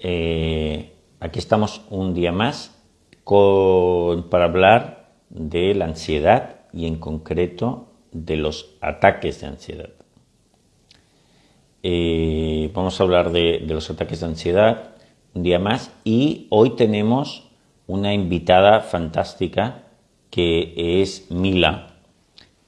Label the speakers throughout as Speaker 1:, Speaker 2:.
Speaker 1: Eh, aquí estamos un día más para hablar de la ansiedad y en concreto de los ataques de ansiedad. Eh, vamos a hablar de, los ataques de ansiedad un día más y hoy tenemos una invitada fantástica que es Mila,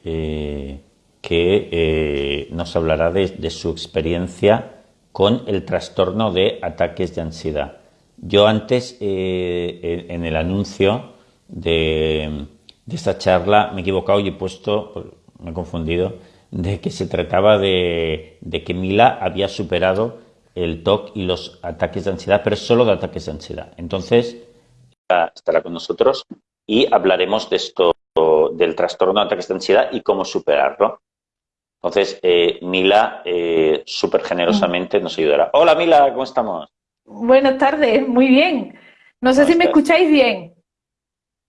Speaker 1: eh, que nos hablará de su experiencia con el trastorno de ataques de ansiedad. Yo antes, eh, en el anuncio de, esta charla, me he equivocado y he puesto, me he confundido, de que se trataba de, que Mila había superado el TOC y los ataques de ansiedad, pero solo de ataques de ansiedad. Entonces, estará con nosotros y hablaremos de esto, del trastorno de ataques de ansiedad y cómo superarlo. Entonces, eh, Mila eh, súper generosamente nos ayudará. Hola Mila, ¿cómo estamos?
Speaker 2: Buenas tardes, muy bien. No sé si me escucháis bien.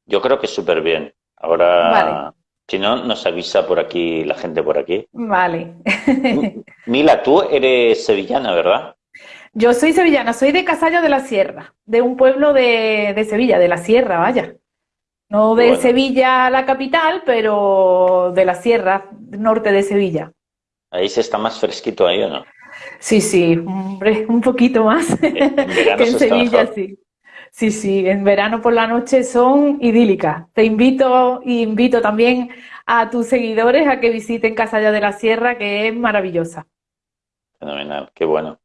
Speaker 1: Yo creo que súper bien. Ahora, si no, nos avisa por aquí la gente por aquí.
Speaker 2: Vale.
Speaker 1: Mila, tú eres sevillana, ¿verdad?
Speaker 2: Yo soy sevillana, soy de Casallo de la Sierra, de un pueblo de Sevilla, de la Sierra, vaya. No de Sevilla la capital, pero de la sierra norte de Sevilla.
Speaker 1: Ahí se está más fresquito ahí, ¿o no?
Speaker 2: Sí, sí, hombre, un poquito más que en Sevilla, sí. Sí, sí, en verano por la noche son idílicas. Te invito y invito también a tus seguidores a que visiten Casa de la Sierra, que es maravillosa.
Speaker 1: Fenomenal, qué bueno.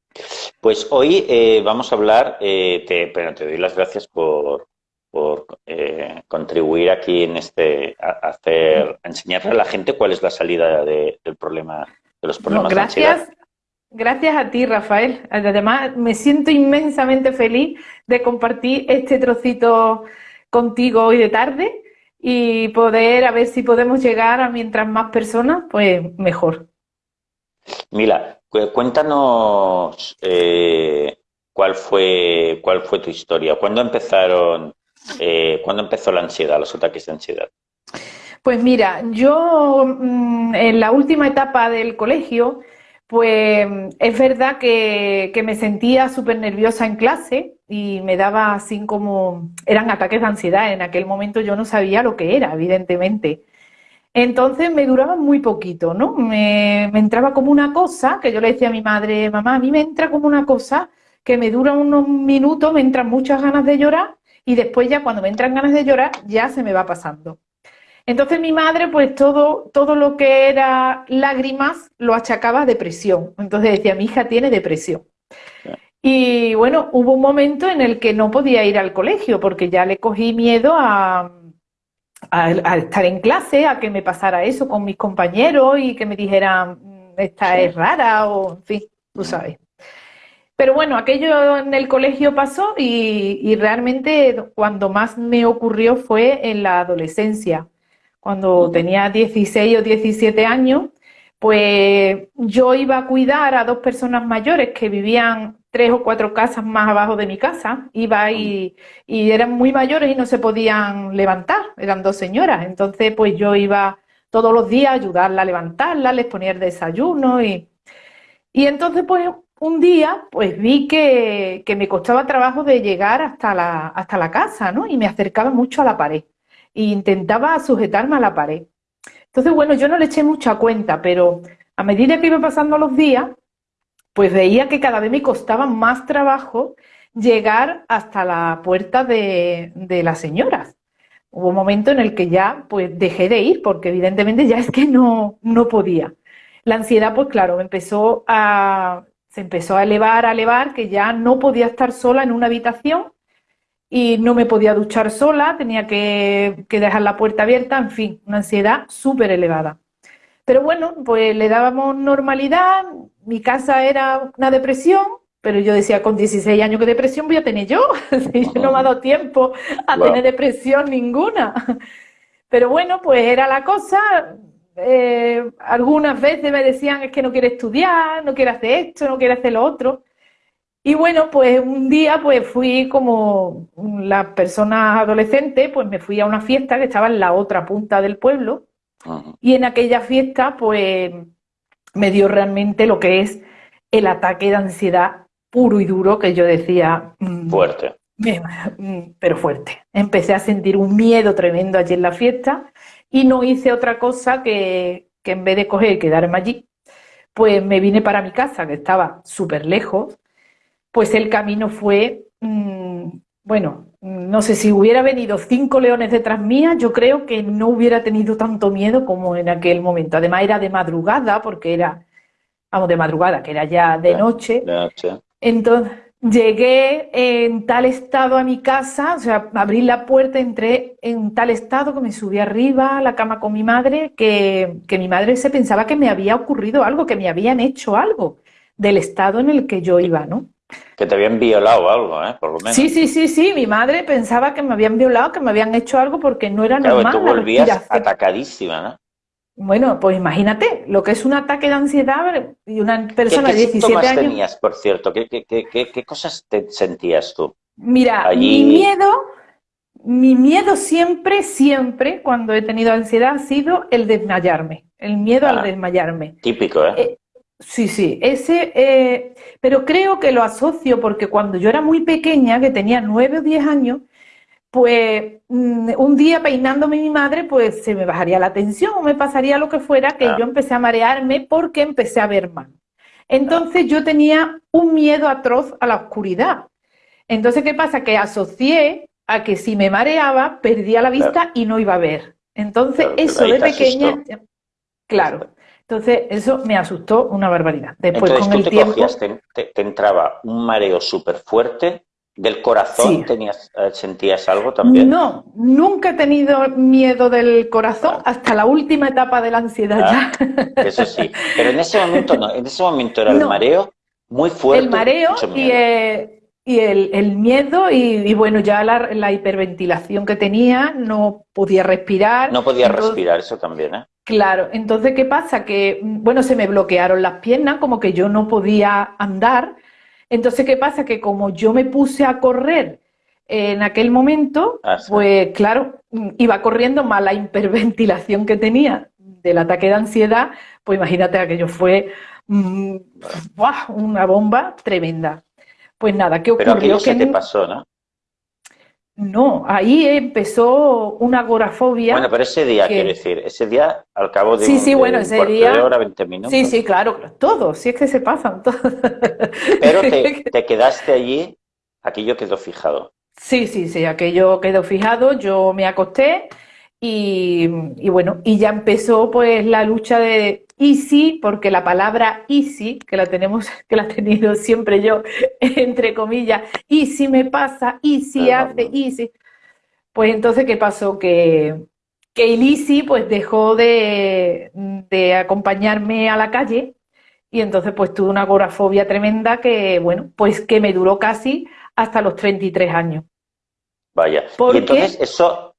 Speaker 1: Pues hoy eh, vamos a hablar, eh, te, pero te doy las gracias por, por eh, contribuir aquí en este, a, hacer, enseñarle a la gente cuál es la salida del problema, de los problemas
Speaker 2: gracias, Gracias a ti, Rafael. Además, me siento inmensamente feliz de compartir este trocito contigo hoy de tarde y poder, a ver si podemos llegar a mientras más personas, pues mejor.
Speaker 1: Mila, cuéntanos eh, cuál fue cuál fue tu historia. ¿Cuándo empezaron eh, ¿Cuándo empezó la ansiedad, los ataques de ansiedad?
Speaker 2: Pues mira, yo mm, en la última etapa del colegio, pues es verdad que, me sentía súper nerviosa en clase y me daba así como, eran ataques de ansiedad, en aquel momento yo no sabía lo que era, evidentemente. Entonces me duraba muy poquito, ¿no? Me, me, entraba como una cosa, que yo le decía a mi madre, mamá, a mí me entra como una cosa que me dura unos minutos, me entran muchas ganas de llorar y después ya cuando me entran ganas de llorar ya se me va pasando. Entonces mi madre pues todo, todo lo que era lágrimas lo achacaba a depresión. Entonces decía, mi hija tiene depresión. Y bueno, hubo un momento en el que no podía ir al colegio porque ya le cogí miedo a, a, estar en clase, a que me pasara eso con mis compañeros y que me dijeran, mm, esta es rara o en fin, tú sabes. Pero bueno, aquello en el colegio pasó y, realmente cuando más me ocurrió fue en la adolescencia. Cuando tenía 16 o 17 años, pues yo iba a cuidar a dos personas mayores que vivían tres o cuatro casas más abajo de mi casa. Iba y, y eran muy mayores y no se podían levantar, eran dos señoras. Entonces, pues yo iba todos los días a ayudarla a levantarla, les ponía el desayuno y, y entonces, pues un día pues vi que, me costaba trabajo de llegar hasta la, hasta la casa, ¿no? Y me acercaba mucho a la pared. E intentaba sujetarme a la pared. Entonces, bueno, yo no le eché mucha cuenta, pero a medida que iba pasando los días, pues veía que cada vez me costaba más trabajo llegar hasta la puerta de, de las señoras. Hubo un momento en el que ya pues dejé de ir, porque evidentemente ya es que no, no podía. La ansiedad, pues claro, empezó a se empezó a elevar, a elevar, que ya no podía estar sola en una habitación y no me podía duchar sola, tenía que, dejar la puerta abierta, en fin, una ansiedad súper elevada. Pero bueno, pues le dábamos normalidad, mi casa era una depresión, pero yo decía, con 16 años, ¿qué depresión voy a tener yo? no me ha dado tiempo a tener depresión ninguna. Pero bueno, pues era la cosa, eh, algunas veces me decían es que no quiere estudiar, no quiere hacer esto, no quiere hacer lo otro. Y bueno, pues un día pues fui como la persona adolescente, pues me fui a una fiesta que estaba en la otra punta del pueblo y en aquella fiesta pues me dio realmente lo que es el ataque de ansiedad puro y duro que yo decía...
Speaker 1: Mm, fuerte.
Speaker 2: Mm, pero fuerte. Empecé a sentir un miedo tremendo allí en la fiesta y no hice otra cosa que, que en vez de coger y quedarme allí, pues me vine para mi casa, que estaba súper lejos, pues el camino fue, mm, bueno, no sé si hubiera venido cinco leones detrás mía, yo creo que no hubiera tenido tanto miedo como en aquel momento. Además era de madrugada, porque era, vamos, de madrugada, que era ya de noche. De noche. Entonces, Llegué en tal estado a mi casa, o sea, abrí la puerta, entré en tal estado que me subí arriba a la cama con mi madre, que, mi madre se pensaba que me había ocurrido algo, que me habían hecho algo del estado en el que yo iba, ¿no?
Speaker 1: Que te habían violado algo, ¿eh? Por lo menos.
Speaker 2: Sí, sí, sí, sí. Mi madre pensaba que me habían violado, que me habían hecho algo porque no era normal.
Speaker 1: Claro, tú volvías atacadísima, ¿no?
Speaker 2: Bueno, pues imagínate lo que es un ataque de ansiedad y una persona
Speaker 1: de
Speaker 2: 17 años.
Speaker 1: tenías, por cierto? ¿Qué, qué, cosas te sentías tú?
Speaker 2: Mira, mi miedo, mi miedo siempre, siempre, cuando he tenido ansiedad, ha sido el desmayarme, el miedo al ah, desmayarme.
Speaker 1: Típico, ¿eh? ¿eh?
Speaker 2: sí, sí, ese, eh, pero creo que lo asocio porque cuando yo era muy pequeña, que tenía nueve o diez años, pues mm, un día peinándome mi madre, pues se me bajaría la tensión o me pasaría lo que fuera, que yo empecé a marearme porque empecé a ver mal. Entonces yo tenía un miedo atroz a la oscuridad. Entonces, ¿qué pasa? Que asocié a que si me mareaba, perdía la vista y no iba a ver. Entonces, eso de pequeña, claro. Entonces, eso me asustó una barbaridad.
Speaker 1: Después, con el tiempo... te, entraba un mareo súper fuerte ¿Del corazón tenías, eh, sentías algo también?
Speaker 2: No, nunca he tenido miedo del corazón hasta la última etapa de la ansiedad
Speaker 1: ah, ya. Eso sí, pero en ese momento no, en ese momento era el mareo muy fuerte.
Speaker 2: El mareo y, eh, y el, miedo y, bueno, ya la, hiperventilación que tenía, no podía respirar.
Speaker 1: No podía respirar, eso también, ¿eh?
Speaker 2: Claro, entonces ¿qué pasa? Que, bueno, se me bloquearon las piernas, como que yo no podía andar entonces, ¿qué pasa? Que como yo me puse a correr en aquel momento, ah, pues claro, iba corriendo más la hiperventilación que tenía del ataque de ansiedad, pues imagínate, aquello fue mm, una bomba tremenda. Pues nada, ¿qué ocurrió?
Speaker 1: Pero aquello te pasó, ¿no?
Speaker 2: No, ahí empezó una agorafobia.
Speaker 1: Bueno, pero ese día, quiero decir, ese día al cabo de,
Speaker 2: sí, sí, bueno, ese día,
Speaker 1: de hora, 20 minutos.
Speaker 2: Sí, sí, claro, todo, sí es que se pasan todos.
Speaker 1: Pero te, te quedaste allí, aquello quedó fijado.
Speaker 2: Sí, sí, sí, aquello quedó fijado, yo me acosté y, y bueno, y ya empezó pues la lucha de easy, porque la palabra easy, que la tenemos, que la he tenido siempre yo, entre comillas, easy me pasa, easy hace, easy. Pues entonces, ¿qué pasó? Que, que el easy pues dejó de, de acompañarme a la calle y entonces pues tuve una agorafobia tremenda que, bueno, pues que me duró casi hasta los 33 años.
Speaker 1: Vaya. Y entonces eso,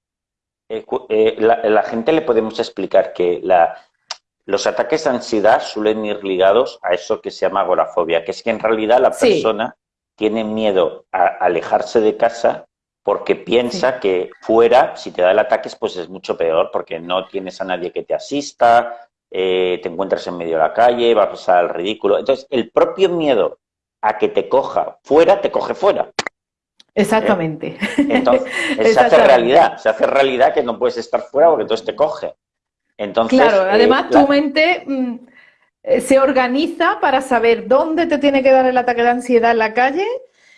Speaker 1: eh, eh, la, gente le podemos explicar que la, los ataques de ansiedad suelen ir ligados a eso que se llama agorafobia, que es que en realidad la persona tiene miedo a alejarse de casa porque piensa que fuera, si te da el ataque, pues es mucho peor, porque no tienes a nadie que te asista, eh, te encuentras en medio de la calle, vas a pasar al ridículo. Entonces, el propio miedo a que te coja fuera, te coge fuera.
Speaker 2: Exactamente.
Speaker 1: Entonces, se hace realidad, se hace realidad que no puedes estar fuera porque entonces te coge. Entonces,
Speaker 2: claro, eh, además tu mente mm, eh, se organiza para saber dónde te tiene que dar el ataque de ansiedad en la calle,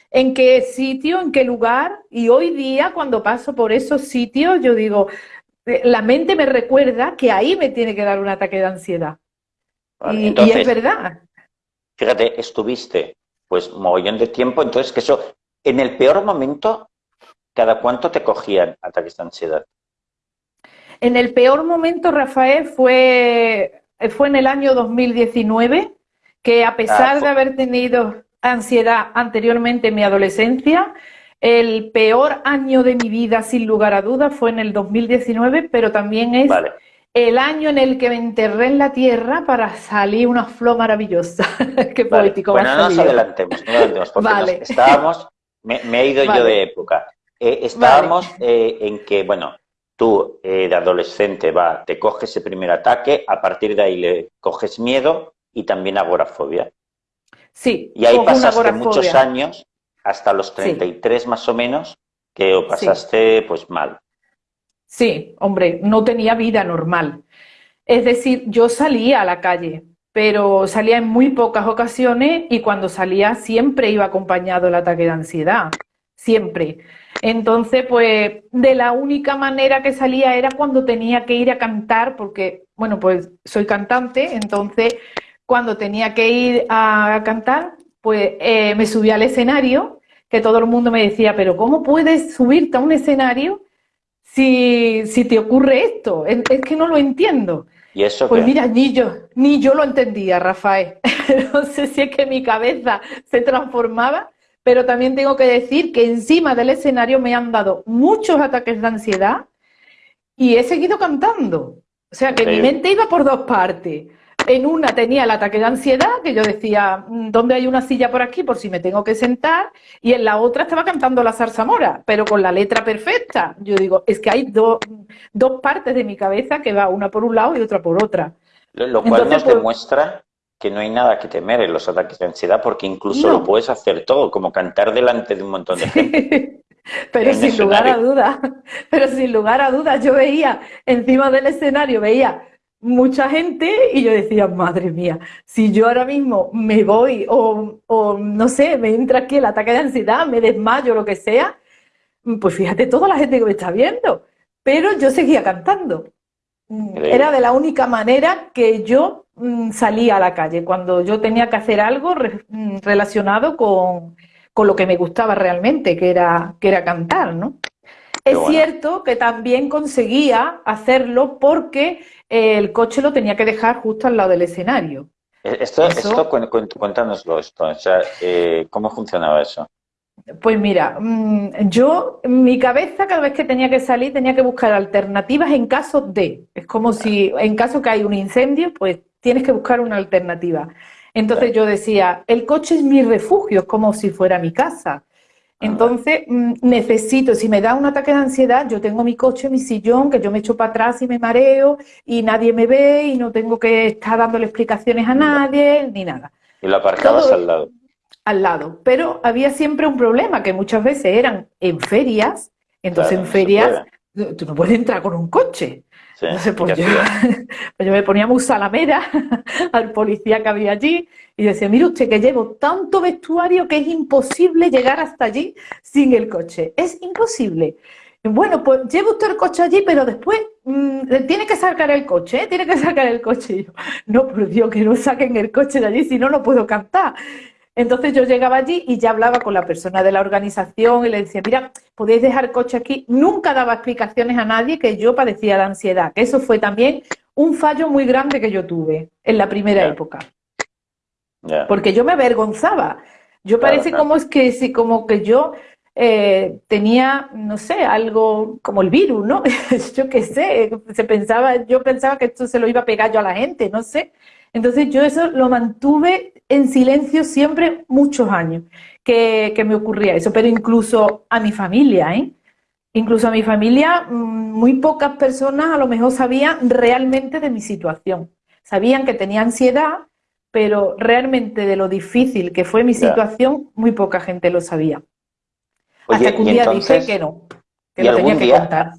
Speaker 2: en qué sitio, en qué lugar. Y hoy día, cuando paso por esos sitios, yo digo, eh, la mente me recuerda que ahí me tiene que dar un ataque de ansiedad. y, es verdad.
Speaker 1: Fíjate, estuviste pues mogollón de tiempo, entonces que eso, en el peor momento, ¿cada cuánto te cogían ataques de ansiedad?
Speaker 2: En el peor momento, Rafael, fue, fue en el año 2019, que a pesar ah, de haber tenido ansiedad anteriormente en mi adolescencia, el peor año de mi vida, sin lugar a dudas, fue en el 2019, pero también es el año en el que me enterré en la tierra para salir una flor maravillosa. Qué poético.
Speaker 1: Bueno, no nos adelantemos, no adelantemos, porque estábamos, me, he ido yo de época. Eh, estábamos eh, en que, bueno, tú eh, de adolescente va, te coges ese primer ataque, a partir de ahí le coges miedo y también agorafobia.
Speaker 2: Sí.
Speaker 1: Y ahí pasaste muchos años, hasta los 33 más o menos, que o pasaste pues mal.
Speaker 2: Sí, hombre, no tenía vida normal. Es decir, yo salía a la calle, pero salía en muy pocas ocasiones y cuando salía siempre iba acompañado el ataque de ansiedad, siempre. Entonces, pues de la única manera que salía era cuando tenía que ir a cantar, porque, bueno, pues soy cantante, entonces cuando tenía que ir a cantar, pues eh, me subía al escenario, que todo el mundo me decía, pero ¿cómo puedes subirte a un escenario si, si te ocurre esto? Es, que no lo entiendo.
Speaker 1: ¿Y eso
Speaker 2: pues mira, ni yo, ni yo lo entendía, Rafael. no sé si es que mi cabeza se transformaba, pero también tengo que decir que encima del escenario me han dado muchos ataques de ansiedad y he seguido cantando. O sea que mi mente iba por dos partes. En una tenía el ataque de ansiedad, que yo decía, mm, ¿dónde hay una silla por aquí por si me tengo que sentar? Y en la otra estaba cantando la zarzamora, pero con la letra perfecta. Yo digo, es que hay dos partes de mi cabeza que va una por un lado y otra por otra.
Speaker 1: Lo, cual nos pues demuestra que no hay nada que temer en los ataques de ansiedad porque incluso lo puedes hacer todo, como cantar delante de un montón de gente.
Speaker 2: pero sin lugar a dudas, pero sin lugar a dudas, yo veía encima del escenario, veía mucha gente y yo decía, madre mía, si yo ahora mismo me voy o, no sé, me entra aquí el ataque de ansiedad, me desmayo, lo que sea, pues fíjate toda la gente que me está viendo. Pero yo seguía cantando. Era de la única manera que yo mm, salía a la calle, cuando yo tenía que hacer algo mm, relacionado con, con, lo que me gustaba realmente, que era, que era cantar, ¿no? Es cierto que también conseguía hacerlo porque el coche lo tenía que dejar justo al lado del escenario.
Speaker 1: Eh, esto, esto cuéntanoslo, esto, o sea, eh, ¿cómo funcionaba eso?
Speaker 2: Pues mira, mm, yo, mi cabeza cada vez que tenía que salir tenía que buscar alternativas en caso de, es como si en caso que hay un incendio, pues tienes que buscar una alternativa. Entonces yo decía, el coche es mi refugio, es como si fuera mi casa. Entonces, mm, necesito, si me da un ataque de ansiedad, yo tengo mi coche, mi sillón, que yo me echo para atrás y me mareo y nadie me ve y no tengo que estar dándole explicaciones a nadie ni nada.
Speaker 1: Y lo aparcabas al lado.
Speaker 2: Al lado. Pero había siempre un problema, que muchas veces eran en ferias, entonces en ferias tú no puedes entrar con un coche. Entonces, pues yo, pues yo, me ponía muy salamera al policía que había allí y decía, mire usted que llevo tanto vestuario que es imposible llegar hasta allí sin el coche. Es imposible. Bueno, pues lleva usted el coche allí, pero después mm, tiene que sacar el coche, ¿eh? tiene que sacar el coche. Y yo, no, por Dios, que no saquen el coche de allí, si no, no puedo cantar. Entonces yo llegaba allí y ya hablaba con la persona de la organización y le decía, mira, podéis dejar coche aquí. Nunca daba explicaciones a nadie que yo padecía de ansiedad, que eso fue también un fallo muy grande que yo tuve en la primera época. Porque yo me avergonzaba. Yo parece como es que si como que yo eh, tenía, no sé, algo como el virus, ¿no? yo qué sé, se pensaba, yo pensaba que esto se lo iba a pegar yo a la gente, no sé. Entonces yo eso lo mantuve en silencio siempre muchos años que, me ocurría eso, pero incluso a mi familia, ¿eh? Incluso a mi familia, mm, muy pocas personas a lo mejor sabían realmente de mi situación. Sabían que tenía ansiedad, pero realmente de lo difícil que fue mi situación, muy poca gente lo sabía. Hasta que un día dije que no, que lo tenía que contar.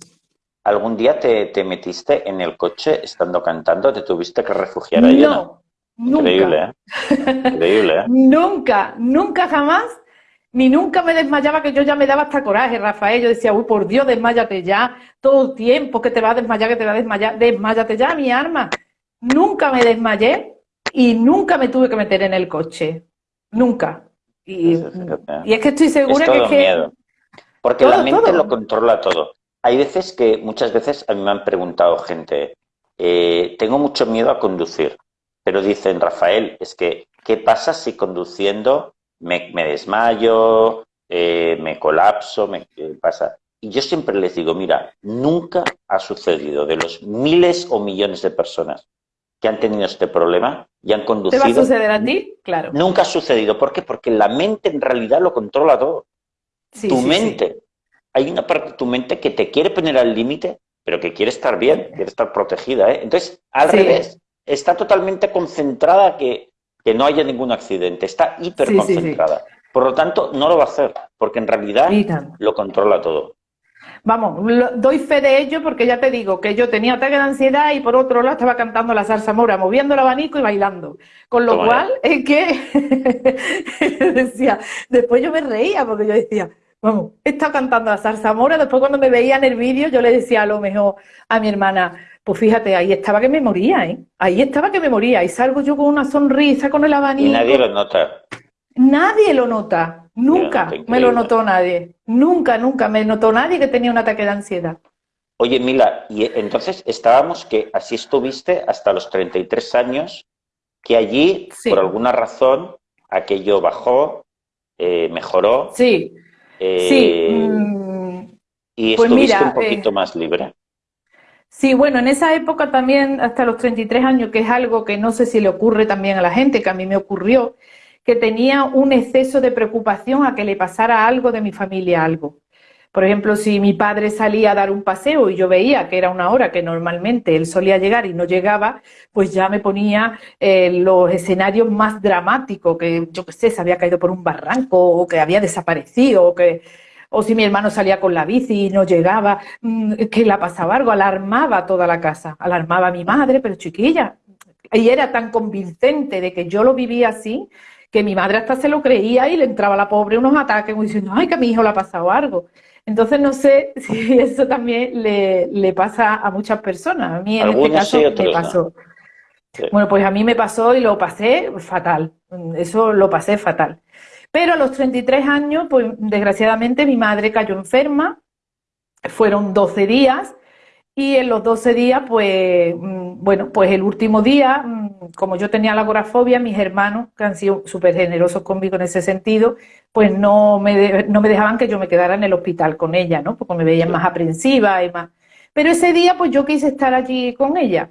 Speaker 1: ¿Algún día te, metiste en el coche estando cantando? ¿Te tuviste que refugiar ahí?
Speaker 2: No, nunca.
Speaker 1: Increíble, ¿eh? Increíble, ¿eh?
Speaker 2: nunca, nunca jamás, ni nunca me desmayaba, que yo ya me daba hasta coraje, Rafael. Yo decía, uy, por Dios, desmayate ya, todo el tiempo que te va a desmayar, que te va a desmayar, desmayate ya, mi arma. Nunca me desmayé y nunca me tuve que meter en el coche. Nunca. Y, es que estoy segura que es que... Miedo.
Speaker 1: Porque la mente lo controla todo. Hay veces que, muchas veces a mí me han preguntado gente, eh, tengo mucho miedo a conducir, pero dicen, Rafael, es que, ¿qué pasa si conduciendo me, desmayo, eh, me colapso, me pasa? Y yo siempre les digo, mira, nunca ha sucedido de los miles o millones de personas que han tenido este problema y han conducido. ¿Te
Speaker 2: va a suceder a ti? Claro.
Speaker 1: Nunca ha sucedido. ¿Por qué? Porque la mente en realidad lo controla todo. tu mente hay una parte de tu mente que te quiere poner al límite, pero que quiere estar bien, quiere estar protegida. ¿eh? Entonces, al revés, está totalmente concentrada que que no haya ningún accidente. Está hiperconcentrada. Por lo tanto, no lo va a hacer, porque en realidad lo controla todo.
Speaker 2: Vamos, doy fe de ello porque ya te digo que yo tenía ataque de ansiedad y por otro lado estaba cantando la salsa mora, moviendo el abanico y bailando. Con lo cual es que decía, después yo me reía porque yo decía, vamos, he estado cantando la salsa mora, después cuando me veía en el vídeo yo le decía a lo mejor a mi hermana, pues fíjate, ahí estaba que me moría, ¿eh? Ahí estaba que me moría y salgo yo con una sonrisa, con el abanico.
Speaker 1: Y nadie lo nota.
Speaker 2: Nadie lo nota. Nunca me lo notó nadie. Nunca, nunca me notó nadie que tenía un ataque de ansiedad.
Speaker 1: Oye, Mila, y entonces estábamos que así estuviste hasta los 33 años, que allí, por alguna razón, aquello bajó, eh, mejoró.
Speaker 2: Sí.
Speaker 1: Eh, sí. Mm, y pues estuviste un poquito eh, más libre.
Speaker 2: Sí, bueno, en esa época también, hasta los 33 años, que es algo que no sé si le ocurre también a la gente, que a mí me ocurrió, que tenía un exceso de preocupación a que le pasara algo de mi familia, algo. Por ejemplo, si mi padre salía a dar un paseo y yo veía que era una hora que normalmente él solía llegar y no llegaba, pues ya me ponía eh, los escenarios más dramáticos, que yo qué sé, se había caído por un barranco o que había desaparecido o que o si mi hermano salía con la bici y no llegaba, mm, que le pasaba algo, alarmaba toda la casa, alarmaba a mi madre, pero chiquilla, y era tan convincente de que yo lo vivía así, que mi madre hasta se lo creía y le entraba a la pobre unos ataques como diciendo, ay, que a mi hijo le ha pasado algo. Entonces no sé si eso también le, pasa a muchas personas. A mí en este caso me pasó. Bueno, pues a mí me pasó y lo pasé fatal. Eso lo pasé fatal. Pero a los 33 años, pues desgraciadamente mi madre cayó enferma. Fueron 12 días y en los 12 días, pues, mm, bueno, pues el último día, mm, como yo tenía la agorafobia, mis hermanos, que han sido súper generosos conmigo en ese sentido, pues no me, no me dejaban que yo me quedara en el hospital con ella, ¿no? Porque me veían más aprensiva y más. Pero ese día, pues yo quise estar allí con ella.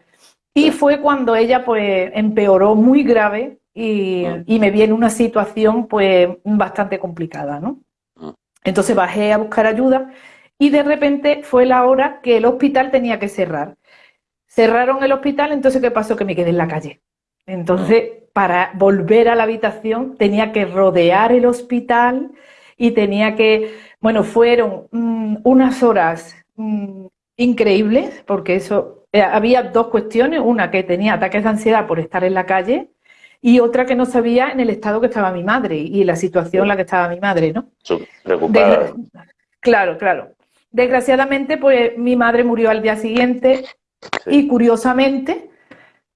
Speaker 2: Y fue cuando ella, pues, empeoró muy grave y, ah. y me vi en una situación, pues, bastante complicada, ¿no? Ah. Entonces bajé a buscar ayuda y de repente fue la hora que el hospital tenía que cerrar. Cerraron el hospital, entonces ¿qué pasó? Que me quedé en la calle. Entonces, para volver a la habitación tenía que rodear el hospital y tenía que, bueno, fueron mm, unas horas mm, increíbles, porque eso, eh, había dos cuestiones, una que tenía ataques de ansiedad por estar en la calle y otra que no sabía en el estado que estaba mi madre y la situación en la que estaba mi madre, ¿no?
Speaker 1: Preocupada.
Speaker 2: claro, claro. Desgraciadamente, pues mi madre murió al día siguiente y curiosamente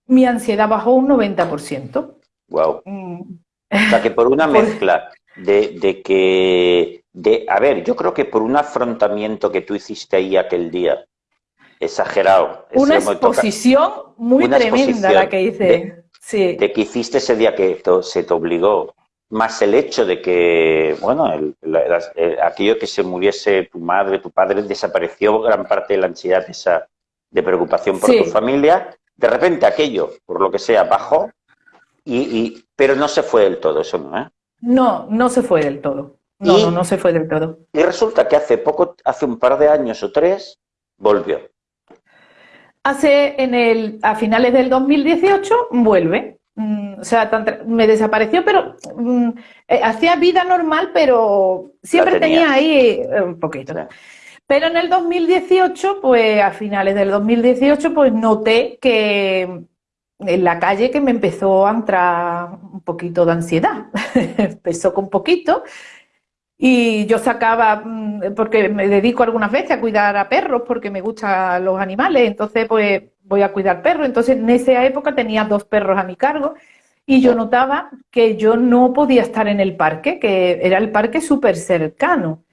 Speaker 2: mi ansiedad bajó un 90%.
Speaker 1: Wow. Mm. O sea que por una mezcla de, que, de, a ver, yo creo que por un afrontamiento que tú hiciste ahí aquel día, exagerado.
Speaker 2: Una exposición muy tremenda la que hice.
Speaker 1: De, sí. de que hiciste ese día que se te obligó más el hecho de que, bueno, aquello que se muriese tu madre, tu padre, desapareció gran parte de la ansiedad esa de preocupación por tu familia, de repente aquello, por lo que sea, bajó, y, pero no se fue del todo, eso no, ¿eh?
Speaker 2: No, no se fue del todo. No, no, no se fue del todo.
Speaker 1: Y resulta que hace poco, hace un par de años o tres, volvió.
Speaker 2: Hace en el, a finales del 2018, vuelve. Mm, o sea, me desapareció, pero mm, eh, hacía vida normal, pero siempre tenía. ahí eh, un poquito. Pero en el 2018, pues a finales del 2018, pues noté que en la calle que me empezó a entrar un poquito de ansiedad. empezó con poquito y yo sacaba, mm, porque me dedico algunas veces a cuidar a perros porque me gustan los animales, entonces pues voy a cuidar perros. Entonces, en esa época tenía dos perros a mi cargo y yo notaba que yo no podía estar en el parque, que era el parque súper cercano.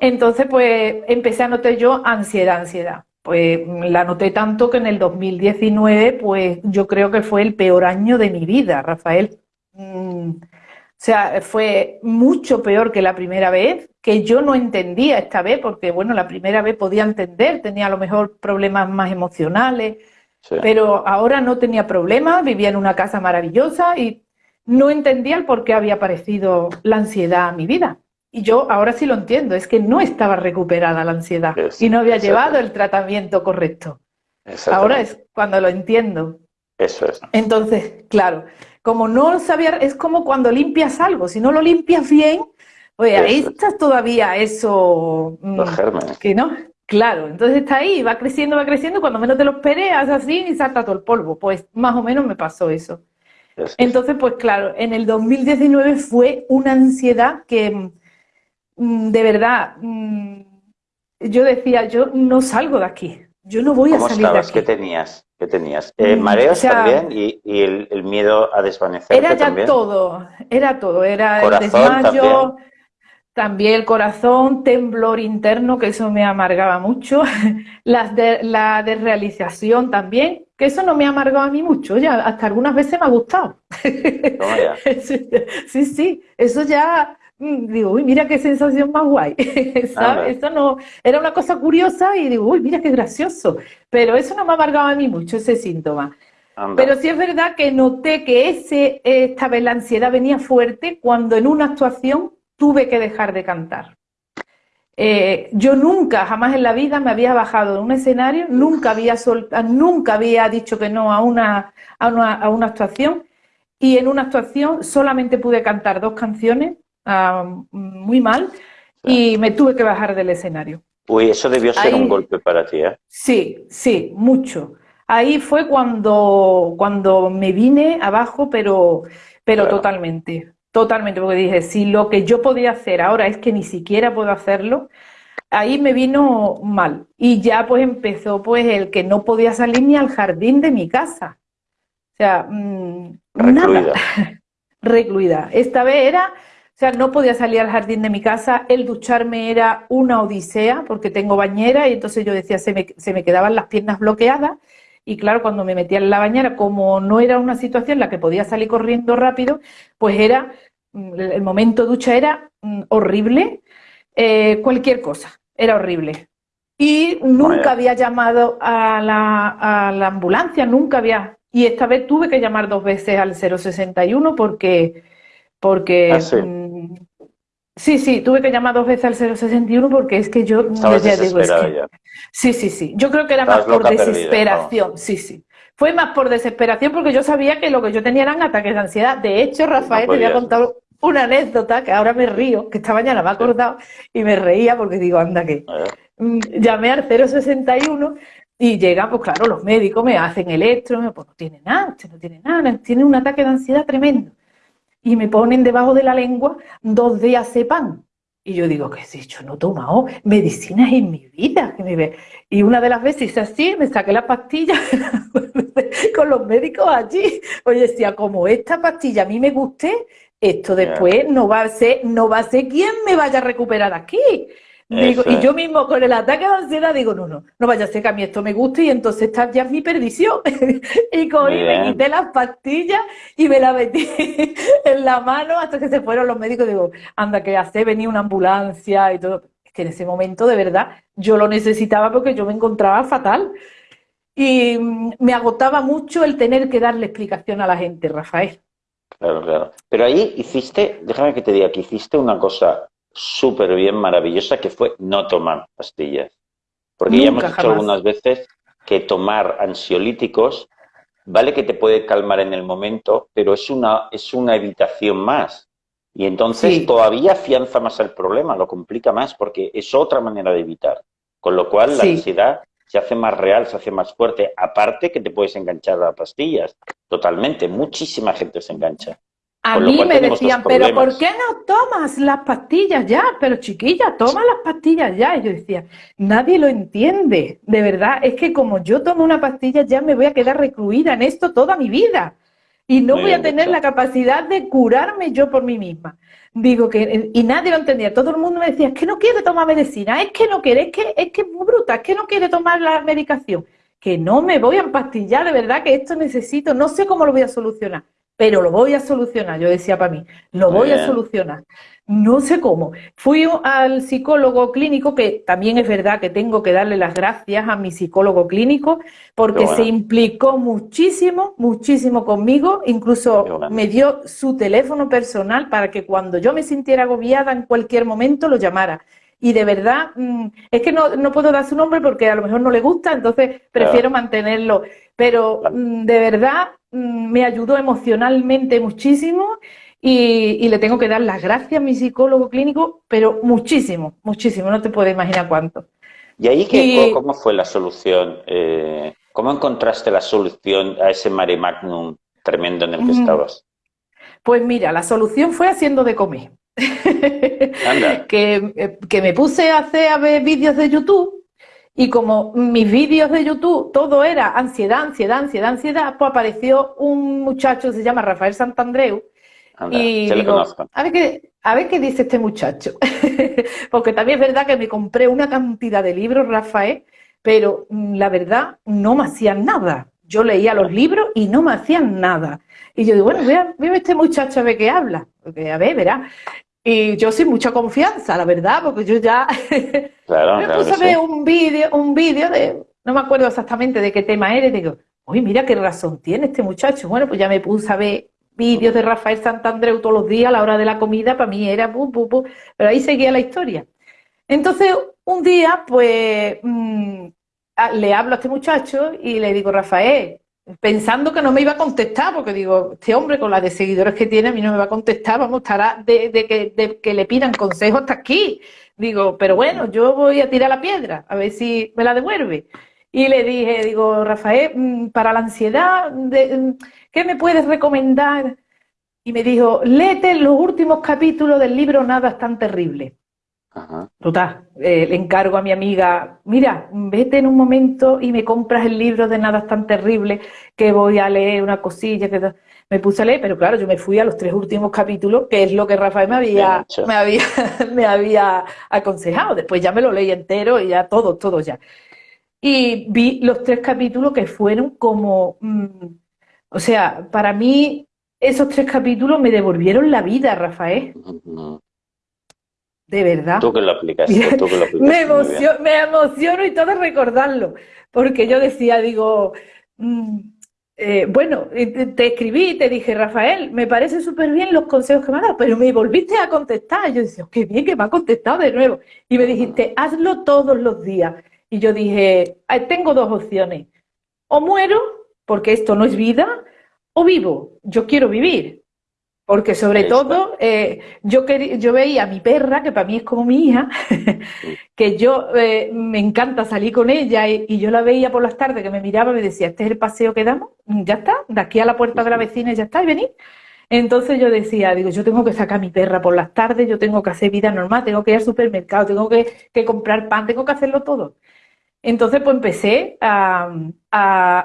Speaker 2: Entonces, pues empecé a notar yo ansiedad, ansiedad. Pues la noté tanto que en el 2019, pues yo creo que fue el peor año de mi vida, Rafael. Mm, o sea, fue mucho peor que la primera vez, que yo no entendía esta vez, porque bueno, la primera vez podía entender, tenía a lo mejor problemas más emocionales, pero ahora no tenía problemas, vivía en una casa maravillosa y no entendía el por qué había aparecido la ansiedad a mi vida. Y yo ahora sí lo entiendo, es que no estaba recuperada la ansiedad y no había llevado el tratamiento correcto. Ahora es cuando lo entiendo.
Speaker 1: Eso es.
Speaker 2: Entonces, claro, como no sabía, es como cuando limpias algo, si no lo limpias bien, pues ahí estás todavía eso...
Speaker 1: Mm, los gérmenes.
Speaker 2: Que no, claro, entonces está ahí, va creciendo, va creciendo, cuando menos te lo esperes, así y salta todo el polvo. Pues más o menos me pasó eso. Entonces, pues claro, en el 2019 fue una ansiedad que mm, de verdad mm, yo decía, yo no salgo de aquí, yo no voy a salir de aquí.
Speaker 1: ¿Qué tenías? ¿Qué tenías? Eh, mm, ¿Mareos también y, el, miedo a desvanecer?
Speaker 2: Era ya todo, era todo, era el desmayo, también. el corazón, temblor interno, que eso me amargaba mucho, Las de, la desrealización también, que eso no me ha amargado a mí mucho, ya hasta algunas veces me ha gustado. sí, sí, eso ya mm, digo, uy, mira qué sensación más guay, ¿sabes? Eso no, era una cosa curiosa y digo, uy, mira qué gracioso, pero eso no me ha amargado a mí mucho, ese síntoma. Pero sí es verdad que noté que ese, esta vez la ansiedad venía fuerte cuando en una actuación tuve que dejar de cantar. Eh, yo nunca, jamás en la vida me había bajado en un escenario, nunca había, nunca había dicho que no a una, a una, actuación y en una actuación solamente pude cantar dos canciones ah, muy mal y me tuve que bajar del escenario.
Speaker 1: Uy, eso debió ser un golpe para ti, ¿eh?
Speaker 2: Sí, sí, mucho. Ahí fue cuando, cuando me vine abajo, pero, pero totalmente. Totalmente, porque dije, si lo que yo podía hacer ahora es que ni siquiera puedo hacerlo, ahí me vino mal. Y ya pues empezó pues el que no podía salir ni al jardín de mi casa. O sea, mm, nada. Recluida. Esta vez era, o sea, no podía salir al jardín de mi casa, el ducharme era una odisea, porque tengo bañera, y entonces yo decía, se me, se me quedaban las piernas bloqueadas, y claro, cuando me metía en la bañera, como no era una situación en la que podía salir corriendo rápido, pues era, mm, el momento ducha era mm, horrible, eh, cualquier cosa, era horrible. Y nunca había llamado a la, ambulancia, nunca había, y esta vez tuve que llamar dos veces al 061 porque, porque ah, mm, Sí, sí, tuve que llamar dos veces al 061 porque es que yo
Speaker 1: ya digo, es que,
Speaker 2: Sí, sí, sí. Yo creo que era más por desesperación. Sí, sí. Fue más por desesperación porque yo sabía que lo que yo tenía eran ataques de ansiedad. De hecho, Rafael, te voy a contar una anécdota que ahora me río, que esta mañana me ha acordado y me reía porque digo, anda que. Mm, llamé al 061 y llegan, pues claro, los médicos me hacen electro, pues no tiene nada, usted no tiene nada, tiene un ataque de ansiedad tremendo y me ponen debajo de la lengua dos días pan Y yo digo, ¿qué sé? Yo no he tomado medicinas en mi vida. Y una de las veces así, me saqué la pastilla con los médicos allí. Oye, decía, como esta pastilla a mí me guste, esto después no va a ser, no va a ser quien me vaya a recuperar aquí y yo mismo con el ataque de ansiedad digo, no, no, no vaya a ser que a mí esto me guste y entonces está ya mi perdición. y cogí, me quité las pastillas y me las metí en la mano hasta que se fueron los médicos. Digo, anda, que hace venir una ambulancia y todo. Es que en ese momento, de verdad, yo lo necesitaba porque yo me encontraba fatal. Y mm, me agotaba mucho el tener que darle explicación a la gente, Rafael.
Speaker 1: Claro, claro. Pero ahí hiciste, déjame que te diga que hiciste una cosa súper bien, maravillosa, que fue no tomar pastillas. Porque ya hemos dicho algunas veces que tomar ansiolíticos, vale que te puede calmar en el momento, pero es una, es una evitación más. Y entonces todavía afianza más el problema, lo complica más, porque es otra manera de evitar. Con lo cual la ansiedad se hace más real, se hace más fuerte. Aparte que te puedes enganchar a pastillas, totalmente. Muchísima gente se engancha.
Speaker 2: A mí me decían, pero ¿por qué no tomas las pastillas ya? Pero chiquilla, toma las pastillas ya. Y yo decía, nadie lo entiende, de verdad. Es que como yo tomo una pastilla ya me voy a quedar recluida en esto toda mi vida. Y no voy a tener la capacidad de curarme yo por mí misma. Digo que, y nadie lo entendía. Todo el mundo me decía, es que no quiere tomar medicina, es que no quiere, es que es, que es muy bruta, es que no quiere tomar la medicación. Que no me voy a empastillar, de verdad que esto necesito, no sé cómo lo voy a solucionar pero lo voy a solucionar, yo decía para mí, lo voy a solucionar. No sé cómo. Fui al psicólogo clínico, que también es verdad que tengo que darle las gracias a mi psicólogo clínico, porque se implicó muchísimo, muchísimo conmigo, incluso me dio su teléfono personal para que cuando yo me sintiera agobiada en cualquier momento lo llamara. Y de verdad, mm, es que no, no puedo dar su nombre porque a lo mejor no le gusta, entonces prefiero mantenerlo. Pero mm, de verdad, me ayudó emocionalmente muchísimo y, le tengo que dar las gracias a mi psicólogo clínico, pero muchísimo, muchísimo, no te puedes imaginar cuánto.
Speaker 1: ¿Y ahí qué, cómo fue la solución? Eh, ¿Cómo encontraste la solución a ese mare magnum tremendo en el que estabas?
Speaker 2: Pues mira, la solución fue haciendo de comer. que, eh, que, me puse a hacer a ver vídeos de YouTube y como mis vídeos de YouTube todo era ansiedad, ansiedad, ansiedad, ansiedad, pues apareció un muchacho, se llama Rafael Santandreu, y digo, a ver, qué, a ver qué dice este muchacho. Porque también es verdad que me compré una cantidad de libros, Rafael, pero mm, la verdad no me hacían nada. Yo leía los libros y no me hacían nada. Y yo digo, bueno, voy a, ver a este muchacho a ver qué habla. Porque, a ver, verá. Y yo sin mucha confianza, la verdad, porque yo ya
Speaker 1: claro,
Speaker 2: me puse a ver un vídeo, un vídeo de, no me acuerdo exactamente de qué tema era, y digo, uy, mira qué razón tiene este muchacho. Bueno, pues ya me puse a ver vídeos de Rafael Santandreu todos los días a la hora de la comida, para mí era pu, pu, pu, pero ahí seguía la historia. Entonces, un día, pues, mm, le hablo a este muchacho y le digo, Rafael, pensando que no me iba a contestar, porque digo, este hombre con la de seguidores que tiene a mí no me va a contestar, vamos, estará de, que, de que le pidan consejos hasta aquí. Digo, pero bueno, yo voy a tirar la piedra, a ver si me la devuelve. Y le dije, digo, Rafael, mm, para la ansiedad, mm, ¿qué me puedes recomendar? Y me dijo, léete los últimos capítulos del libro Nada es tan terrible. Total, eh, le encargo a mi amiga, mira, vete en un momento y me compras el libro de Nada es tan terrible, que voy a leer una cosilla, que me puse a leer, pero claro, yo me fui a los tres últimos capítulos, que es lo que Rafael me había, me había, me había aconsejado. Después ya me lo leí entero y ya todo, todo ya. Y vi los tres capítulos que fueron como, mm, o sea, para mí esos tres capítulos me devolvieron la vida, Rafael. De verdad.
Speaker 1: Tú que lo aplicaste, tú que lo aplicaste
Speaker 2: me, emociono, me emociono y todo recordarlo, porque yo decía, digo, mm, eh, bueno, te escribí y te dije, Rafael, me parece súper bien los consejos que me has dado, pero me volviste a contestar. yo decía, qué bien que me ha contestado de nuevo. Y me dijiste, hazlo todos los días. Y yo dije, tengo dos opciones. O muero, porque esto no es vida, o vivo, yo quiero vivir. Porque sobre todo, eh, yo, yo veía a mi perra, que para mí es como mi hija, que yo eh, me encanta salir con ella y, yo la veía por las tardes que me miraba y me decía, este es el paseo que damos, ya está, de aquí a la puerta de la vecina y ya está, y. Entonces yo decía, digo, yo tengo que sacar a mi perra por las tardes, yo tengo que hacer vida normal, tengo que ir al supermercado, tengo que, que comprar pan, tengo que hacerlo todo. Entonces, pues empecé a,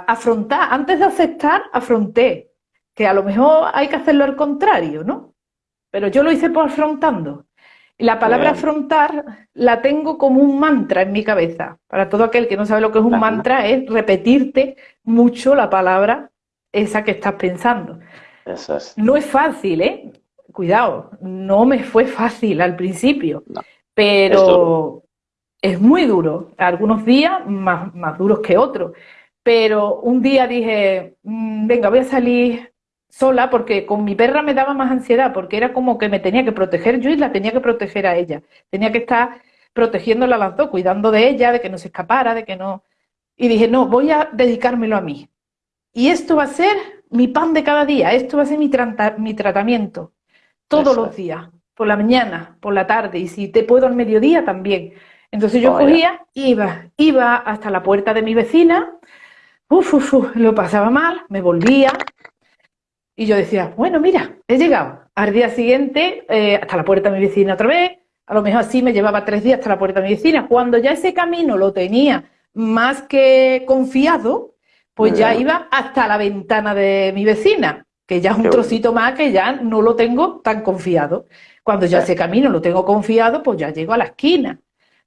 Speaker 2: afrontar, antes de aceptar, afronté, que a lo mejor hay que hacerlo al contrario, ¿no? Pero yo lo hice por afrontando. Y la palabra afrontar la tengo como un mantra en mi cabeza. Para todo aquel que no sabe lo que es un mantra, es repetirte mucho la palabra esa que estás pensando. No es fácil, ¿eh? Cuidado, no me fue fácil al principio, pero es muy duro, algunos días más, más duros que otros, pero un día dije, mm, venga, voy a salir sola porque con mi perra me daba más ansiedad, porque era como que me tenía que proteger yo y la tenía que proteger a ella, tenía que estar protegiéndola a las dos, cuidando de ella, de que no se escapara, de que no... Y dije, no, voy a dedicármelo a mí. Y esto va a ser mi pan de cada día, esto va a ser mi, mi tratamiento, todos los días, por la mañana, por la tarde, y si te puedo al mediodía también. Entonces yo cogía, iba, iba hasta la puerta de mi vecina, uf, uf, uf, lo pasaba mal, me volvía y yo decía, bueno, mira, he llegado. Al día siguiente, eh, hasta la puerta de mi vecina otra vez, a lo mejor así me llevaba tres días hasta la puerta de mi vecina. Cuando ya ese camino lo tenía más que confiado, pues ya iba hasta la ventana de mi vecina, que ya es un trocito más que ya no lo tengo tan confiado. Cuando ya ese camino lo tengo confiado, pues ya llego a la esquina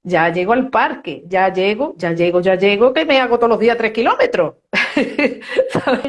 Speaker 2: ya llego al parque, ya llego, ya llego, ya llego, que me hago todos los días tres kilómetros.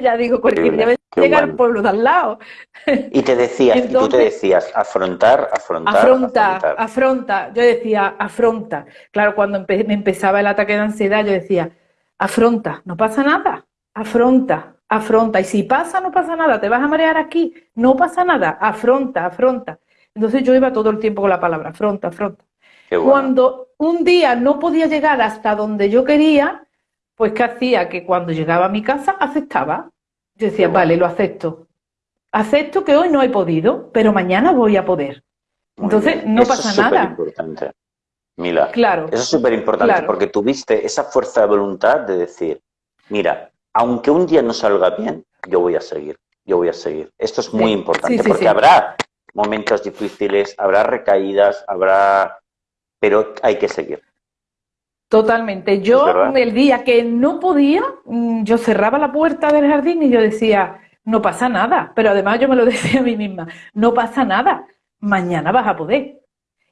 Speaker 2: Ya digo, cualquier día llega al pueblo de al lado.
Speaker 1: Y te decías, y tú te decías, afrontar, afrontar,
Speaker 2: afronta, afronta. Yo decía, afronta. Claro, cuando me empezaba el ataque de ansiedad, yo decía, afronta, no pasa nada, afronta, afronta. Y si pasa, no pasa nada, te vas a marear aquí, no pasa nada, afronta, afronta. Entonces yo iba todo el tiempo con la palabra, afronta, afronta. Cuando un día no podía llegar hasta donde yo quería, pues ¿qué hacía? Que cuando llegaba a mi casa aceptaba. Yo decía, vale, lo acepto. Acepto que hoy no he podido, pero mañana voy a poder. Entonces, no pasa
Speaker 1: eso es
Speaker 2: nada.
Speaker 1: importante. Mila,
Speaker 2: claro,
Speaker 1: eso es súper importante porque tuviste esa fuerza de voluntad de decir, mira, aunque un día no salga bien, yo voy a seguir, yo voy a seguir. Esto es muy importante porque habrá momentos difíciles, habrá recaídas, habrá... pero hay que seguir.
Speaker 2: Totalmente. Yo el día que no podía, mm, yo cerraba la puerta del jardín y yo decía, no pasa nada. Pero además yo me lo decía a mí misma, no pasa nada, mañana vas a poder.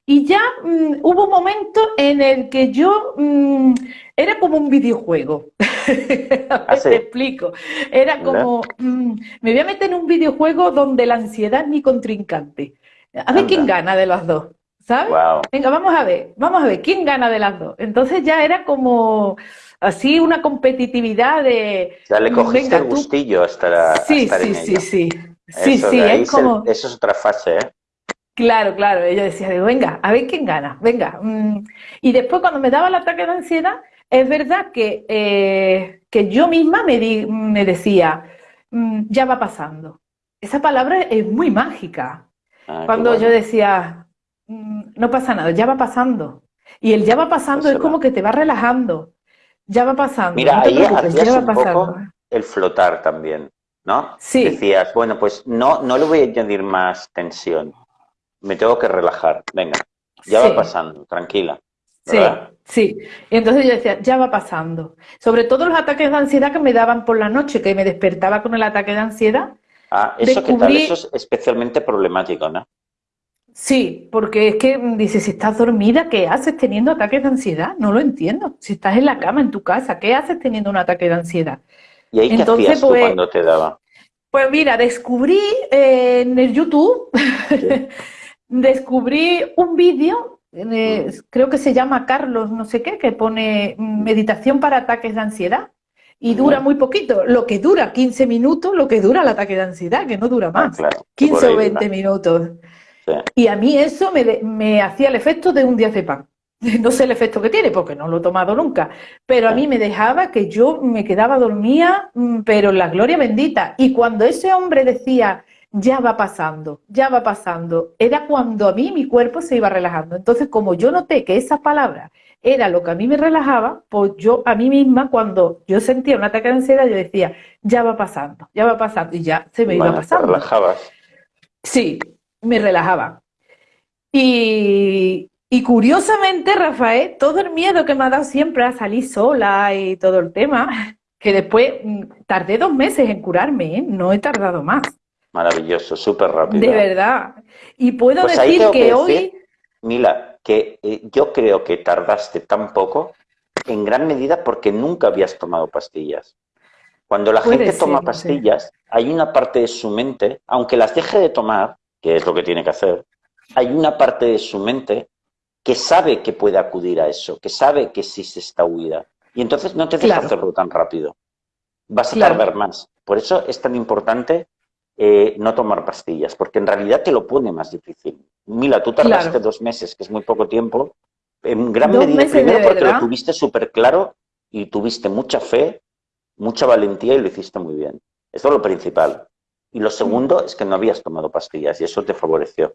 Speaker 2: Y ya mm, hubo un momento en el que yo mm, era como un videojuego. a Te explico. Era como, me voy a meter en un videojuego donde la ansiedad es mi contrincante. A ver quién gana de los dos. ¿Sabes? Venga, vamos a ver, vamos a ver, ¿quién gana de las dos? Entonces ya era como así una competitividad de...
Speaker 1: Ya le cogiste el gustillo hasta,
Speaker 2: sí, sí, sí, sí, sí, sí, es como...
Speaker 1: eso es otra fase, ¿eh?
Speaker 2: Claro, claro, ella decía, venga, a ver quién gana, venga. Mm. Y después cuando me daba el ataque de ansiedad, es verdad que, eh, que yo misma me, di, me decía, mm, ya va pasando. Esa palabra es muy mágica. Ah, cuando yo decía, no pasa nada, ya va pasando. Y el ya va pasando es como que te va relajando. Ya va pasando.
Speaker 1: Mira, ahí hacías un poco el flotar también, ¿no?
Speaker 2: Sí.
Speaker 1: Decías, bueno, pues no, no le voy a añadir más tensión. Me tengo que relajar. Venga, ya va pasando, tranquila.
Speaker 2: Sí, sí. Y entonces yo decía, ya va pasando. Sobre todo los ataques de ansiedad que me daban por la noche, que me despertaba con el ataque de ansiedad.
Speaker 1: Ah, eso que tal, eso es especialmente problemático, ¿no?
Speaker 2: Sí, porque es que dice, si estás dormida, ¿qué haces teniendo ataques de ansiedad? No lo entiendo. Si estás en la cama, en tu casa, ¿qué haces teniendo un ataque de ansiedad?
Speaker 1: ¿Y ahí Entonces, qué hacías pues, cuando te daba?
Speaker 2: Pues mira, descubrí eh, en el YouTube, descubrí un vídeo, eh, mm. creo que se llama Carlos no sé qué, que pone meditación para ataques de ansiedad. Y dura muy poquito, lo que dura 15 minutos, lo que dura el ataque de ansiedad, que no dura ah, más, 15 o 20 minutos. Y a mí eso me, hacía el efecto de un pan. No sé el efecto que tiene porque no lo he tomado nunca, pero a mí me dejaba que yo me quedaba dormida, mm, pero la gloria bendita. Y cuando ese hombre decía, ya va pasando, ya va pasando, era cuando a mí mi cuerpo se iba relajando. Entonces, como yo noté que esa palabra era lo que a mí me relajaba, pues yo a mí misma, cuando yo sentía un ataque de ansiedad, yo decía, ya va pasando, ya va pasando, y ya se me iba pasando.
Speaker 1: relajabas.
Speaker 2: Sí, me relajaba. Y, curiosamente, Rafael, todo el miedo que me ha dado siempre a salir sola y todo el tema, que después mm, tardé dos meses en curarme, ¿eh? no he tardado más.
Speaker 1: Maravilloso, súper rápido.
Speaker 2: De verdad. Y puedo pues decir que, hoy...
Speaker 1: Mila, que eh, yo creo que tardaste tan poco en gran medida porque nunca habías tomado pastillas. Cuando la gente toma pastillas, hay una parte de su mente, aunque las deje de tomar, que es lo que tiene que hacer, hay una parte de su mente que sabe que puede acudir a eso, que sabe que existe esta huida. Y entonces no te deja hacerlo tan rápido. Vas a tardar más. Por eso es tan importante eh, no tomar pastillas, porque en realidad te lo pone más difícil. Mila, tú tardaste dos meses, que es muy poco tiempo, en gran medida primero porque lo tuviste súper claro y tuviste mucha fe, mucha valentía y lo hiciste muy bien. Eso es lo principal. Y lo segundo es que no habías tomado pastillas y eso te favoreció.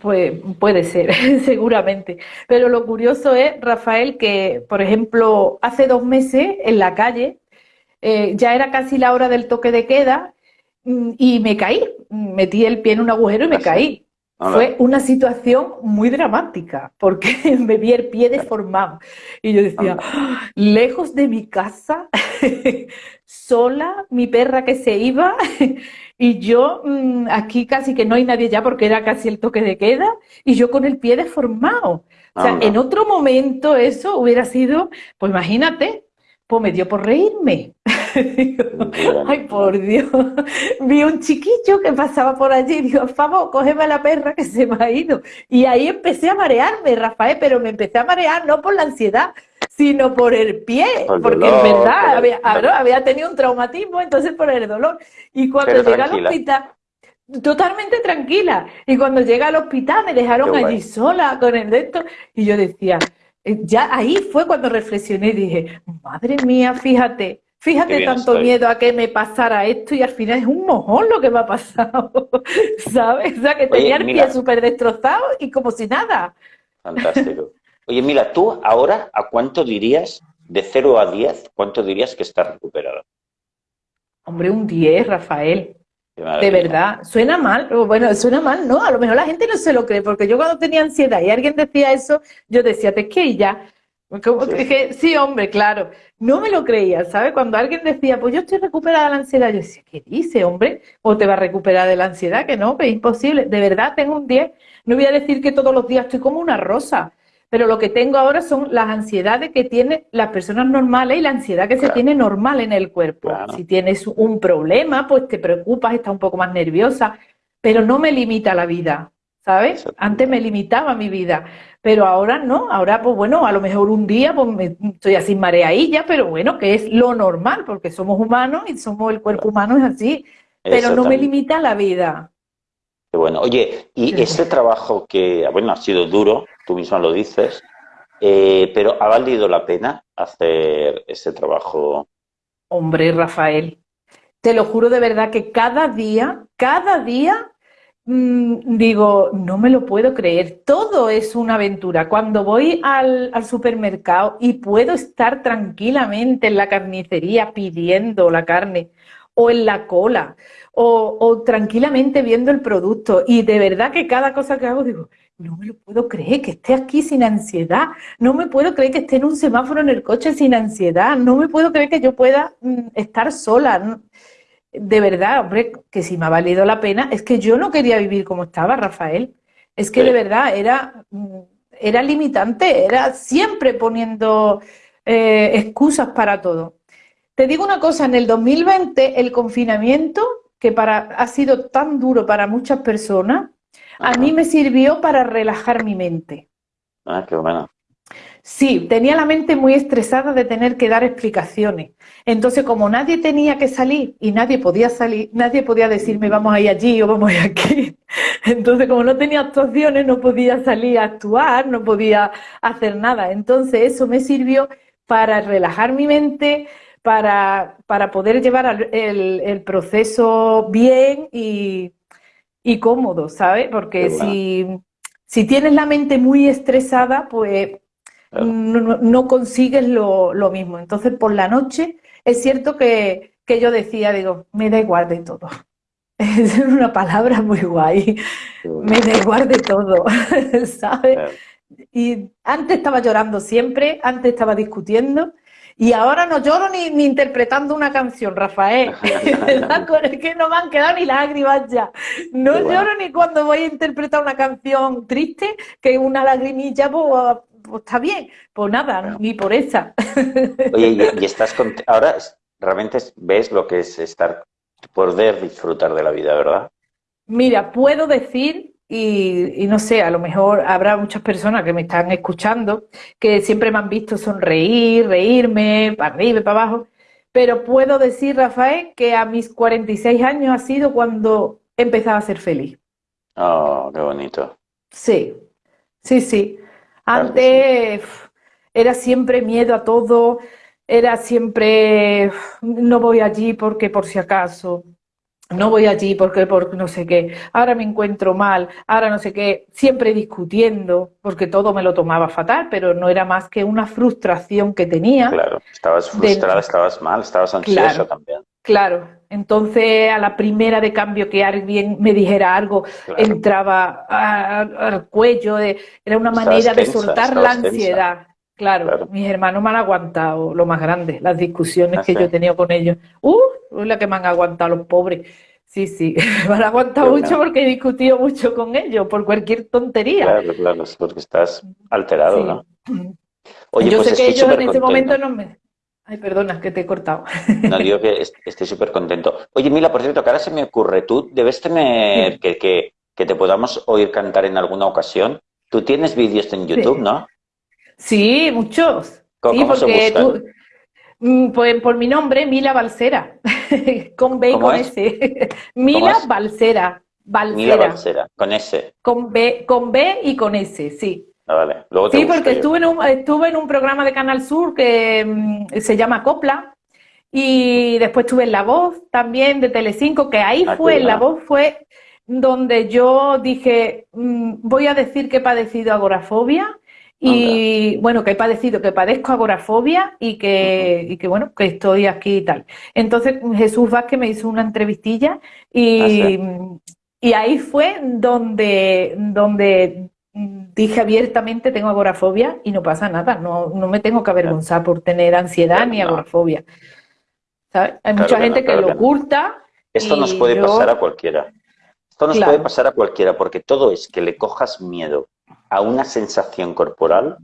Speaker 2: Pues puede ser, seguramente. Pero lo curioso es, Rafael, que, por ejemplo, hace dos meses en la calle, eh, ya era casi la hora del toque de queda mm, y me caí. Metí el pie en un agujero y me ¿Ah, caí. Fue una situación muy dramática porque me vi el pie deformado y yo decía, ¡Ah! lejos de mi casa, sola, mi perra que se iba y yo mm, aquí casi que no hay nadie ya porque era casi el toque de queda y yo con el pie deformado. O sea, en otro momento eso hubiera sido, pues imagínate, pues me dio por reírme. Ay, por Dios. Vi un chiquillo que pasaba por allí y digo, por favor, cógeme a la perra que se me ha ido. Y ahí empecé a marearme, Rafael, pero me empecé a marear no por la ansiedad, sino por el pie, porque en verdad había, había, tenido un traumatismo, entonces por el dolor. Y cuando llegué al hospital, totalmente tranquila. Y cuando llegué al hospital me dejaron allí sola con el de y yo decía, eh, ya ahí fue cuando reflexioné y dije, madre mía, fíjate, Fíjate tanto miedo a que me pasara esto y al final es un mojón lo que me ha pasado, ¿sabes? O sea, que tenía el pie súper destrozado y como si nada.
Speaker 1: Fantástico. Oye, mira, tú ahora, ¿a cuánto dirías, de 0 a 10, cuánto dirías que estás recuperado?
Speaker 2: Hombre, un 10, Rafael. De verdad, suena mal, bueno, suena mal, ¿no? A lo mejor la gente no se lo cree, porque yo cuando tenía ansiedad y alguien decía eso, yo decía, te que ya. Como sí. dije, sí, hombre, claro. No me lo creía, ¿sabes? Cuando alguien decía, pues yo estoy recuperada de la ansiedad, yo decía, ¿qué dice, hombre? ¿O te va a recuperar de la ansiedad? Que no, que es imposible. De verdad, tengo un 10. No voy a decir que todos los días estoy como una rosa, pero lo que tengo ahora son las ansiedades que tienen las personas normales y la ansiedad que se tiene normal en el cuerpo. Si tienes un problema, pues te preocupas, estás un poco más nerviosa, pero no me limita la vida, ¿sabes? Antes me limitaba mi vida, pero ahora no, ahora pues bueno, a lo mejor un día pues me, estoy así mareadilla, pero bueno, que es lo normal, porque somos humanos y somos el cuerpo humano es así, pero no me limita la vida.
Speaker 1: Qué bueno. Oye, y este trabajo que, bueno, ha sido duro, tú misma lo dices, eh, pero ¿ha valido la pena hacer ese trabajo?
Speaker 2: Hombre, Rafael, te lo juro de verdad que cada día, cada día, digo, no me lo puedo creer, todo es una aventura. Cuando voy al, al supermercado y puedo estar tranquilamente en la carnicería pidiendo la carne o en la cola o, tranquilamente viendo el producto. Y de verdad que cada cosa que hago digo, no me lo puedo creer que esté aquí sin ansiedad, no me puedo creer que esté en un semáforo en el coche sin ansiedad, no me puedo creer que yo pueda mm, estar sola. De verdad, hombre, que si me ha valido la pena, es que yo no quería vivir como estaba, Rafael. Es que de verdad era, mm, era limitante, era siempre poniendo eh, excusas para todo. Te digo una cosa, en el 2020 el confinamiento, que para, ha sido tan duro para muchas personas, a mí me sirvió para relajar mi mente.
Speaker 1: Ah, qué bueno.
Speaker 2: Sí, tenía la mente muy estresada de tener que dar explicaciones. Entonces, como nadie tenía que salir y nadie podía salir, nadie podía decirme vamos a ir allí o vamos a ir aquí. Entonces, como no tenía actuaciones, no podía salir a actuar, no podía hacer nada. Entonces, eso me sirvió para relajar mi mente, para, para poder llevar el, el proceso bien y, y, cómodo, ¿sabes? Porque si, si, tienes la mente muy estresada, pues no, no, consigues lo, lo, mismo. Entonces, por la noche, es cierto que, que yo decía, digo, me da igual de todo. Es una palabra muy guay. Me da igual de todo, ¿sabes? Y antes estaba llorando siempre, antes estaba discutiendo y ahora no lloro ni, interpretando una canción, Rafael. es que no me han quedado ni lágrimas ya. No lloro ni cuando voy a interpretar una canción triste, que una lagrimilla, pues, pues está bien. Pues nada, ni por esa.
Speaker 1: Oye, y, estás ahora realmente ves lo que es estar, poder disfrutar de la vida, ¿verdad?
Speaker 2: Mira, puedo decir y, no sé, a lo mejor habrá muchas personas que me están escuchando que siempre me han visto sonreír, reírme, para arriba y para abajo. Pero puedo decir, Rafael, que a mis 46 años ha sido cuando empezaba a ser feliz.
Speaker 1: Oh, qué bonito.
Speaker 2: Sí, sí, sí. Antes era siempre miedo a todo, era siempre no voy allí porque por si acaso, no voy allí porque, porque no sé qué, ahora me encuentro mal, ahora no sé qué, siempre discutiendo, porque todo me lo tomaba fatal, pero no era más que una frustración que tenía.
Speaker 1: Claro, estabas frustrada, estabas mal, estabas ansiosa también.
Speaker 2: Claro, entonces a la primera de cambio que alguien me dijera algo, entraba al cuello, de, era una manera de soltar la ansiedad. Claro, mis hermanos me han aguantado lo más grande, las discusiones que yo he tenido con ellos. ¡Uh! la que me han aguantado los pobres. Sí, sí, me han aguantado mucho porque he discutido mucho con ellos por cualquier tontería.
Speaker 1: Claro, claro, porque estás alterado, ¿no?
Speaker 2: Oye, yo pues sé que ellos en ese momento no me... Ay, perdona, que te he cortado.
Speaker 1: No, digo que estoy súper contento. Oye, Mila, por cierto, que ahora se me ocurre, tú debes tener que, que, que, te podamos oír cantar en alguna ocasión. Tú tienes vídeos en YouTube, ¿no?
Speaker 2: Sí, muchos. sí, porque tú, Mm, pues por mi nombre, Mila Balsera, con B y con S. Mila Balsera.
Speaker 1: Mila Balsera, con S.
Speaker 2: Con B, con B y con S, sí.
Speaker 1: Ah, vale.
Speaker 2: sí, porque estuve en, un, estuve en un programa de Canal Sur que mm, se llama Copla Y después estuve en La Voz también de Telecinco, que ahí ah, fue, La Voz fue donde yo dije, mm, voy a decir que he padecido agorafobia y bueno, que he padecido, que padezco agorafobia y que, y que bueno, que estoy aquí y tal. Entonces Jesús Vázquez me hizo una entrevistilla y, ah, y ahí fue donde, donde dije abiertamente tengo agorafobia y no pasa nada, no, no me tengo que avergonzar por tener ansiedad ni agorafobia. Hay mucha gente que, lo oculta.
Speaker 1: Esto nos puede pasar a cualquiera. Esto nos puede pasar a cualquiera porque todo es que le cojas miedo a una sensación corporal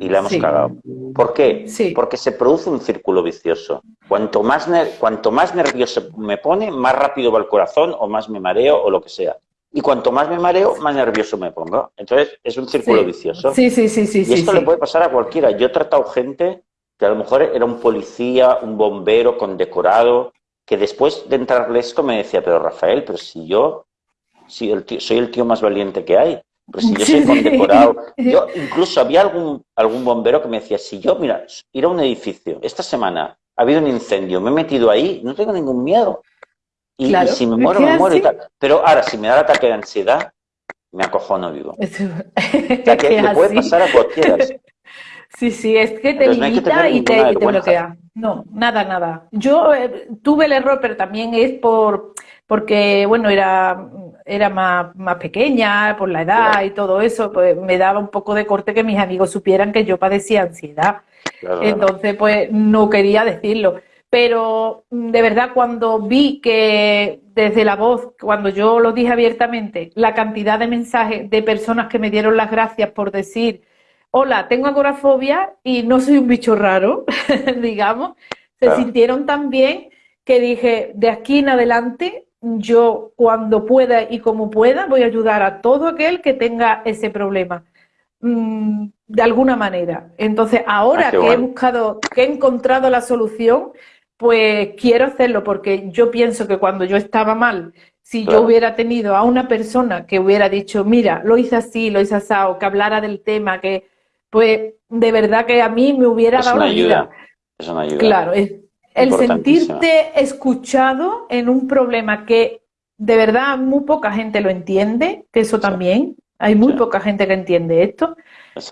Speaker 1: y la hemos cagado. ¿Por qué? Porque se produce un círculo vicioso. Cuanto más, cuanto más nervioso me pone, más rápido va el corazón o más me mareo o lo que sea. Y cuanto más me mareo, más nervioso me pongo. Entonces es un círculo vicioso.
Speaker 2: Sí, sí, sí, sí.
Speaker 1: Y esto le puede pasar a cualquiera. Yo he tratado gente que a lo mejor era un policía, un bombero condecorado, que después de entrarle esto me decía, pero Rafael, pero si yo si el soy el tío más valiente que hay, pero si yo soy condecorado. Yo incluso había algún, algún bombero que me decía, si yo, mira, ir a un edificio, esta semana ha habido un incendio, me he metido ahí, no tengo ningún miedo. Y, si me muero, me muero y tal. Pero ahora, si me da el ataque de ansiedad, me acojono vivo. o sea, que le puede pasar a cualquiera.
Speaker 2: Sí, sí, es que te limita y, te, bloquea. No, nada, nada. Yo eh, tuve el error, pero también es por porque, bueno, era, era más, más pequeña por la edad y todo eso, pues me daba un poco de corte que mis amigos supieran que yo padecía ansiedad. Entonces, pues no quería decirlo. Pero de verdad, cuando vi que desde la voz, cuando yo lo dije abiertamente, la cantidad de mensajes de personas que me dieron las gracias por decir, hola, tengo agorafobia y no soy un bicho raro, digamos, se sintieron tan bien que dije, de aquí en adelante, yo cuando pueda y como pueda voy a ayudar a todo aquel que tenga ese problema. Mm, de alguna manera. Entonces, ahora ah, que he buscado, que he encontrado la solución, pues quiero hacerlo porque yo pienso que cuando yo estaba mal, si yo hubiera tenido a una persona que hubiera dicho, mira, lo hice así, lo hice así, o que hablara del tema, que pues de verdad que a mí me hubiera dado una ayuda.
Speaker 1: Es una ayuda.
Speaker 2: Claro, es el sentirte escuchado en un problema que de verdad muy poca gente lo entiende, que eso también, hay muy poca gente que entiende esto.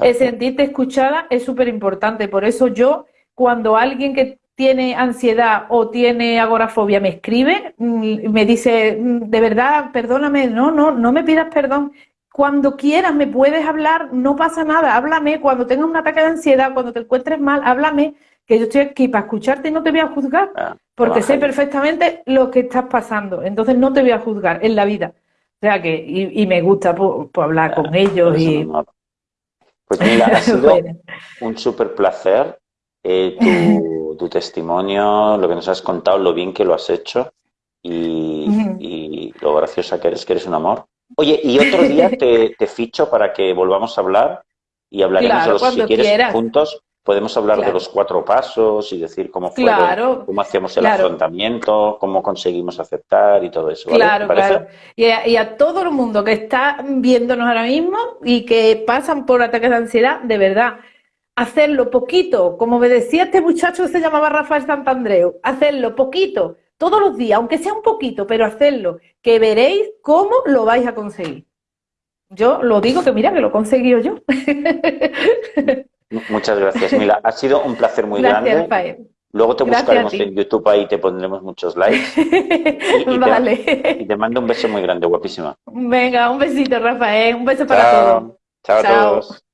Speaker 2: El sentirte escuchada es súper importante, por eso yo cuando alguien que tiene ansiedad o tiene agorafobia me escribe, mm, me dice, mm, de verdad, perdóname, no, no, no me pidas perdón, cuando quieras me puedes hablar, no pasa nada, háblame, cuando tengas un ataque de ansiedad, cuando te encuentres mal, háblame, que yo estoy aquí para escucharte y no te voy a juzgar, ah, porque sé perfectamente lo que estás pasando, entonces no te voy a juzgar en la vida. O sea que, y, me gusta por, hablar con ah, ellos y...
Speaker 1: Pues mira, ha sido un súper placer eh, tu, testimonio, lo que nos has contado, lo bien que lo has hecho y, y lo graciosa que eres, que eres un amor. Oye, y otro día te, ficho para que volvamos a hablar y hablaremos de los, si quieres, juntos. Podemos hablar de los cuatro pasos y decir cómo fue, cómo hacíamos el afrontamiento, cómo conseguimos aceptar y todo eso.
Speaker 2: Claro, claro. Y a, todo el mundo que está viéndonos ahora mismo y que pasan por ataques de ansiedad, de verdad, hacerlo poquito, como me decía este muchacho que se llamaba Rafael Santandreu, hacerlo poquito, todos los días, aunque sea un poquito, pero hacerlo, que veréis cómo lo vais a conseguir. Yo lo digo que mira que lo he conseguido yo.
Speaker 1: Muchas gracias, Mila. Ha sido un placer muy grande. Luego te buscaremos en YouTube ahí te pondremos muchos likes. Y,
Speaker 2: vale.
Speaker 1: Te, y te mando un beso muy grande, guapísima.
Speaker 2: Venga, un besito, Rafael. Un beso para todos.
Speaker 1: Chao a todos.